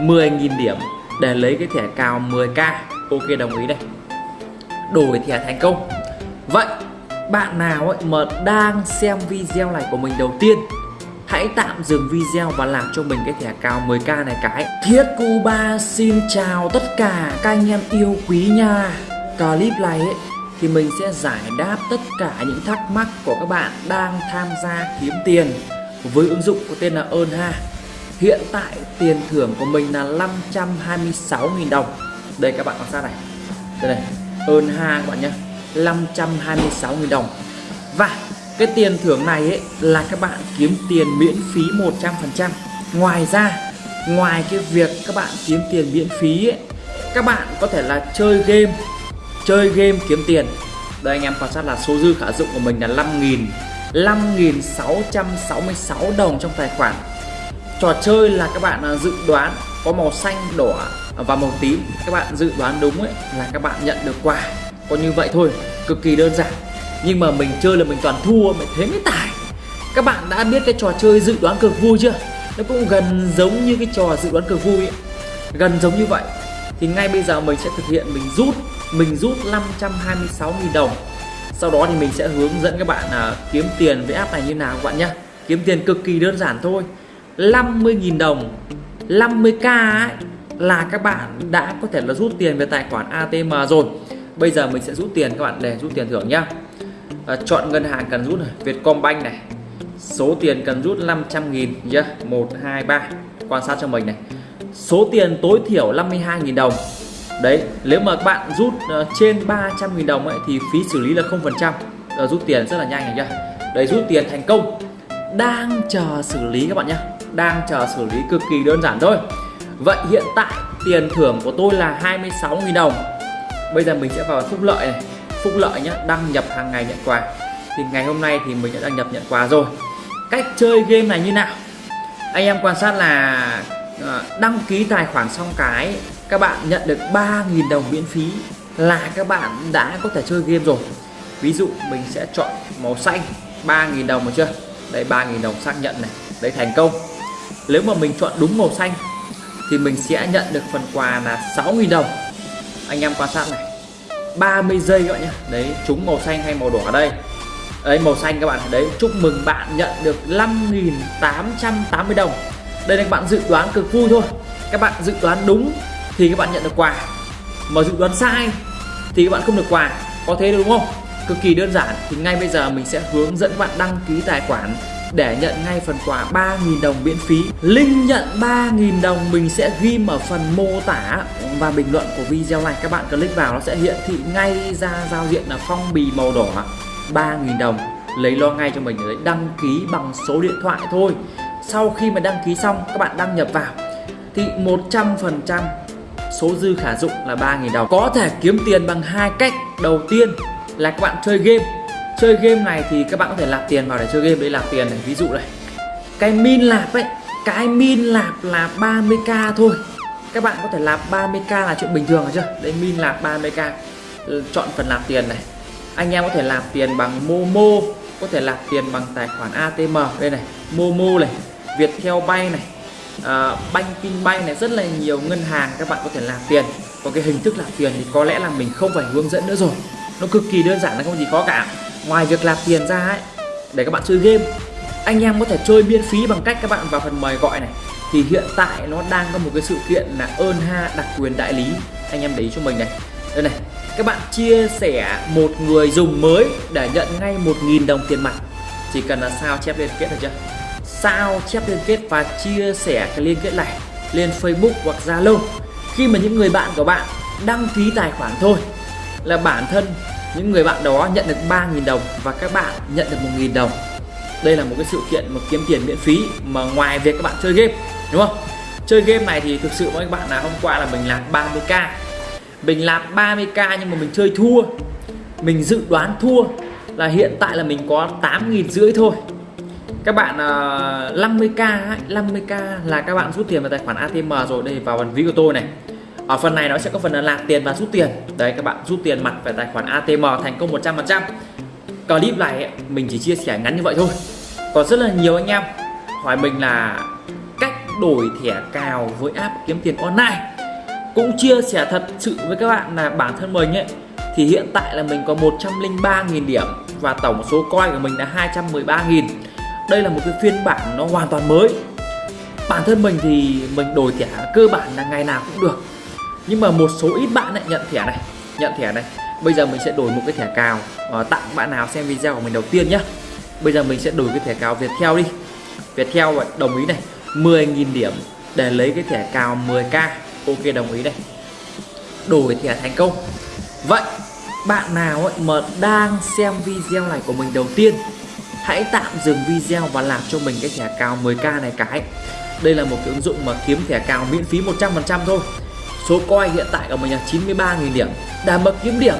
10.000 điểm để lấy cái thẻ cào 10k ok, đồng ý đây. Đổi thẻ thành công. Vậy, bạn nào ấy mà đang xem video này của mình đầu tiên, hãy tạm dừng video và làm cho mình cái thẻ cào 10k này cái. Thiết cuba xin chào tất cả các anh em yêu quý nha. Clip này ấy thì mình sẽ giải đáp tất cả những thắc mắc của các bạn đang tham gia kiếm tiền với ứng dụng có tên là Earn ha hiện tại tiền thưởng của mình là 526.000 đồng. Đây các bạn quan sát này. Đây này ơn ha các bạn nhé 526.000 đồng. Và cái tiền thưởng này ấy là các bạn kiếm tiền miễn phí 100% ngoài ra ngoài cái việc các bạn kiếm tiền miễn phí ấy, các bạn có thể là chơi game chơi game kiếm tiền. Đây anh em quan sát là số dư khả dụng của mình là 5.000 5.666 đồng trong tài khoản trò chơi là các bạn à, dự đoán có màu xanh đỏ và màu tím. Các bạn dự đoán đúng ấy là các bạn nhận được quà. Có như vậy thôi cực kỳ đơn giản. Nhưng mà mình chơi là mình toàn thua mình thế mới tài. Các bạn đã biết cái trò chơi dự đoán cực vui chưa? Nó cũng gần giống như cái trò dự đoán cực vui ấy. gần giống như vậy. Thì ngay bây giờ mình sẽ thực hiện mình rút mình rút 526.000 đồng. Sau đó thì mình sẽ hướng dẫn các bạn à, kiếm tiền với app này như nào các bạn nhé kiếm tiền cực kỳ đơn giản thôi. 50.000 đồng. 50k ấy, là các bạn đã có thể là rút tiền về tài khoản ATM rồi. Bây giờ mình sẽ rút tiền các bạn để rút tiền thưởng nhá. À, chọn ngân hàng cần rút này Vietcombank này. Số tiền cần rút 500.000 nhá. 1 2 3 quan sát cho mình này. Số tiền tối thiểu 52.000 đồng. Đấy nếu mà các bạn rút uh, trên 300.000 đồng ấy thì phí xử lý là 0% uh, ờ, rút tiền rất là nhanh này nhá. Đấy rút tiền thành công. Đang chờ xử lý các bạn nhé đang chờ xử lý cực kỳ đơn giản thôi. Vậy hiện tại tiền thưởng của tôi là 26.000 đồng. Bây giờ mình sẽ vào phúc lợi này. Phúc lợi nhé đăng nhập hàng ngày nhận quà. Thì ngày hôm nay thì mình đã đăng nhập nhận quà rồi. Cách chơi game này như nào? Anh em quan sát là ờ, đăng ký tài khoản xong cái, các bạn nhận được 3.000 đồng miễn phí là các bạn đã có thể chơi game rồi. Ví dụ mình sẽ chọn màu xanh 3.000 đồng được chưa? Đây 3.000 đồng xác nhận này. Đấy thành công nếu mà mình chọn đúng màu xanh, thì mình sẽ nhận được phần quà là 6.000 đồng. Anh em quan sát này. 30 giây các bạn nhé đấy, trúng màu xanh hay màu đỏ ở đây. Đấy, màu xanh các bạn đấy, chúc mừng bạn nhận được 5.880 đồng. Đây là các bạn dự đoán cực vui thôi. Các bạn dự đoán đúng thì các bạn nhận được quà. Mà dự đoán sai thì các bạn không được quà. Có thế đúng không? Cực kỳ đơn giản. Thì ngay bây giờ mình sẽ hướng dẫn các bạn đăng ký tài khoản để nhận ngay phần quà 3.000 đồng miễn phí. Link nhận 3.000 đồng, mình sẽ ghi ở phần mô tả. Và bình luận của video này, Các bạn click vào nó sẽ hiện thị ngay ra giao diện là phong bì màu đỏ. 3.000 đồng, lấy lo ngay cho mình đấy đăng ký bằng số điện thoại thôi. Sau khi mà đăng ký xong, các bạn đăng nhập vào. Thì 100% số dư khả dụng là 3.000 đồng. Có thể kiếm tiền bằng hai cách. Đầu tiên là các bạn chơi game chơi game này thì các bạn có thể nạp tiền vào để chơi game. Để nạp tiền này ví dụ này. Cái min lạp ấy cái min lạp là 30k thôi. Các bạn có thể lạp 30k là chuyện bình thường rồi chưa đây min lạp 30k ừ, chọn phần lạp tiền này. Anh em có thể lạp tiền bằng momo có thể lạp tiền bằng tài khoản atm đây này momo này viettel bay này uh, banking bay này rất là nhiều ngân hàng các bạn có thể làm tiền. Còn cái hình thức làm tiền thì có lẽ là mình không phải hướng dẫn nữa rồi. Nó cực kỳ đơn giản là không gì khó cả ngoài việc nạp tiền ra ấy, để các bạn chơi game, anh em có thể chơi miễn phí bằng cách các bạn vào phần mời gọi này. Thì hiện tại nó đang có một cái sự kiện là ơn ha đặc quyền đại lý. Anh em để ý cho mình này. Đây này, các bạn chia sẻ một người dùng mới để nhận ngay 1.000 đồng tiền mặt. Chỉ cần là sao chép liên kết được chưa? Sao chép liên kết và chia sẻ cái liên kết này lên Facebook hoặc Zalo. Khi mà những người bạn của bạn đăng ký tài khoản thôi, là bản thân những người bạn đó nhận được 3.000 đồng và các bạn nhận được 1.000 đồng. Đây là một cái sự kiện mà kiếm tiền miễn phí mà ngoài việc các bạn chơi game đúng không? Chơi game này thì thực sự với các bạn là hôm qua là mình làm 30k mình làm 30k nhưng mà mình chơi thua. Mình dự đoán thua là hiện tại là mình có 8.000 rưỡi thôi. Các bạn uh, 50k 50k là các bạn rút tiền vào tài khoản ATM rồi đây vào phần ví của tôi này ở phần này nó sẽ có phần là nạp tiền và rút tiền. Đấy, các bạn, rút tiền mặt về tài khoản ATM thành công 100% clip này mình chỉ chia sẻ ngắn như vậy thôi. Còn rất là nhiều anh em hỏi mình là cách đổi thẻ cào với app kiếm tiền online. Cũng chia sẻ thật sự với các bạn là bản thân mình ấy, thì hiện tại là mình có 103.000 điểm và tổng số coin của mình là 213.000 đây là một cái phiên bản nó hoàn toàn mới. Bản thân mình thì mình đổi thẻ cơ bản là ngày nào cũng được nhưng mà một số ít bạn lại nhận thẻ này, nhận thẻ này. Bây giờ mình sẽ đổi một cái thẻ cào và tặng bạn nào xem video của mình đầu tiên nhé bây giờ mình sẽ đổi cái thẻ cào Viettel đi. Viettel đồng ý này 10.000 điểm để lấy cái thẻ cào 10k ok, đồng ý đây đổi thẻ thành công. Vậy, bạn nào ấy mà đang xem video này của mình đầu tiên, hãy tạm dừng video và làm cho mình cái thẻ cào 10k này cái. Đây là một cái ứng dụng mà kiếm thẻ cào miễn phí 100% thôi số coin hiện tại của mình là 93.000 điểm đảm bảo kiếm điểm.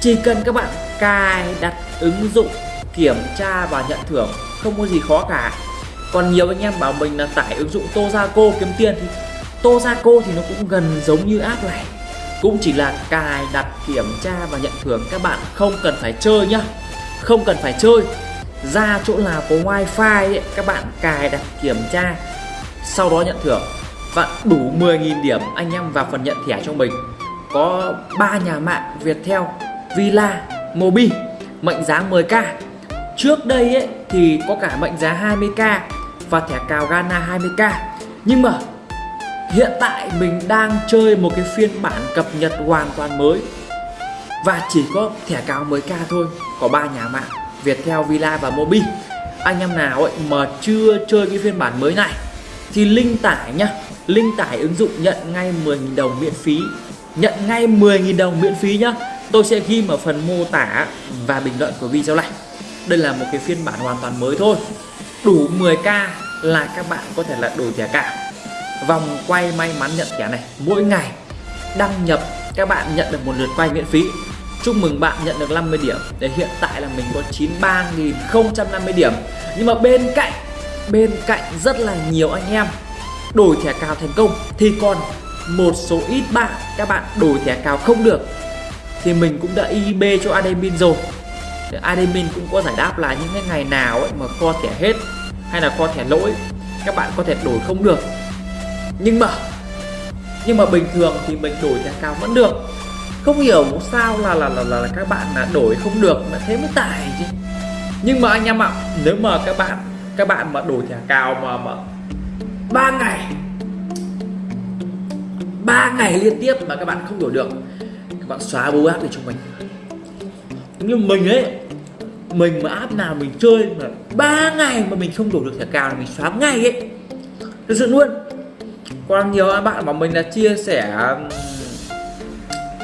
Chỉ cần các bạn cài đặt ứng dụng kiểm tra và nhận thưởng không có gì khó cả. Còn nhiều anh em bảo mình là tải ứng dụng Tozaco kiếm tiền thì Tozaco thì nó cũng gần giống như app này. Cũng chỉ là cài đặt kiểm tra và nhận thưởng. Các bạn không cần phải chơi nhá. Không cần phải chơi. Ra chỗ nào có wifi ấy, các bạn cài đặt kiểm tra sau đó nhận thưởng và đủ 10.000 điểm anh em vào phần nhận thẻ cho mình. Có ba nhà mạng Viettel, Villa, Mobi mệnh giá 10k trước đây ấy, thì có cả mệnh giá 20k và thẻ cào Ghana 20k nhưng mà hiện tại mình đang chơi một cái phiên bản cập nhật hoàn toàn mới. Và chỉ có thẻ cào 10k thôi có ba nhà mạng Viettel, Villa và Mobi. Anh em nào ấy mà chưa chơi cái phiên bản mới này thì link tải nhá link tải ứng dụng nhận ngay 10.000 đồng miễn phí. Nhận ngay 10.000 đồng miễn phí nhá. Tôi sẽ ghi ở phần mô tả và bình luận của video này. Đây là một cái phiên bản hoàn toàn mới thôi. Đủ 10k là các bạn có thể là đổi thẻ cả vòng quay may mắn nhận thẻ này. Mỗi ngày đăng nhập, các bạn nhận được một lượt quay miễn phí. Chúc mừng bạn nhận được 50 điểm. Để hiện tại là mình có 93.050 điểm. Nhưng mà bên cạnh bên cạnh rất là nhiều anh em đổi thẻ cào thành công thì còn một số ít bạn các bạn đổi thẻ cào không được thì mình cũng đã IB cho admin rồi. Admin cũng có giải đáp là những cái ngày nào ấy mà kho thẻ hết hay là kho thẻ lỗi các bạn có thể đổi không được. Nhưng mà nhưng mà bình thường thì mình đổi thẻ cào vẫn được. Không hiểu sao là là là, là, là các bạn là đổi không được mà thế mới tải chứ. Nhưng mà anh em ạ nếu mà các bạn các bạn mà đổi thẻ cào mà mà ba ngày. Ba ngày liên tiếp mà các bạn không đổi được. Các bạn xóa bố app để cho mình. Như mình ấy, mình mà app nào mình chơi mà ba ngày mà mình không đổi được thẻ cào là mình xóa ngay ấy. Thực sự luôn. Còn nhiều bạn bảo mình là chia sẻ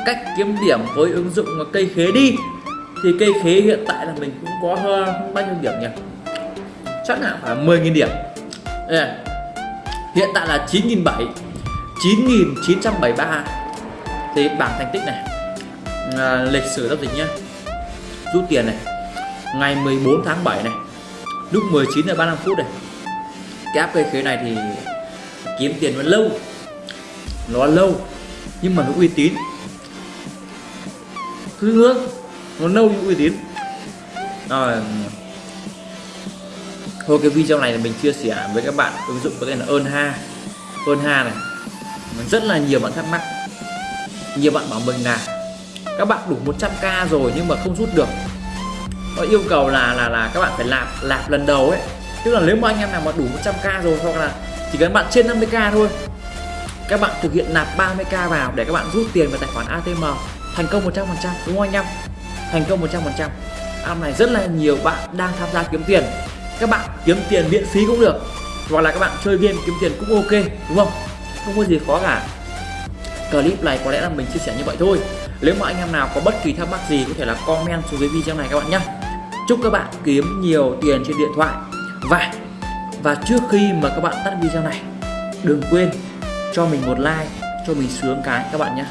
cách kiếm điểm với ứng dụng cây khế đi, thì cây khế hiện tại là mình cũng có hơn bao nhiêu điểm nhỉ? Chắc là phải 10.000 điểm. Yeah hiện tại là 9.700 9.973 thì bảng thành tích này à, lịch sử giao dịch nhé rút tiền này ngày 14 tháng 7 này lúc 19 giờ 35 phút này. Cái app cây khế này thì kiếm tiền nó lâu nó lâu nhưng mà nó uy tín. Thứ nữa nó lâu nhưng uy tín. Rồi à, thôi, cái video này là mình chia sẻ với các bạn ứng dụng có tên là ơn ha. Ơn ha này rất là nhiều bạn thắc mắc. Nhiều bạn bảo mình là, các bạn đủ 100k rồi nhưng mà không rút được. Nó yêu cầu là là là các bạn phải lạp lạp lần đầu ấy. Tức là nếu mà anh em nào mà đủ 100k rồi hoặc là chỉ cần bạn trên 50k thôi, các bạn thực hiện nạp 30k vào để các bạn rút tiền vào tài khoản ATM thành công 100% đúng không anh em? Thành công 100% app này rất là nhiều bạn đang tham gia kiếm tiền các bạn kiếm tiền miễn phí cũng được. Hoặc là các bạn chơi game kiếm tiền cũng ok, đúng không? Không có gì khó cả. Clip này có lẽ là mình chia sẻ như vậy thôi. Nếu mà anh em nào có bất kỳ thắc mắc gì, có thể là comment xuống dưới video này các bạn nhé chúc các bạn kiếm nhiều tiền trên điện thoại. Và và trước khi mà các bạn tắt video này, đừng quên cho mình một like, cho mình sướng cái các bạn nhé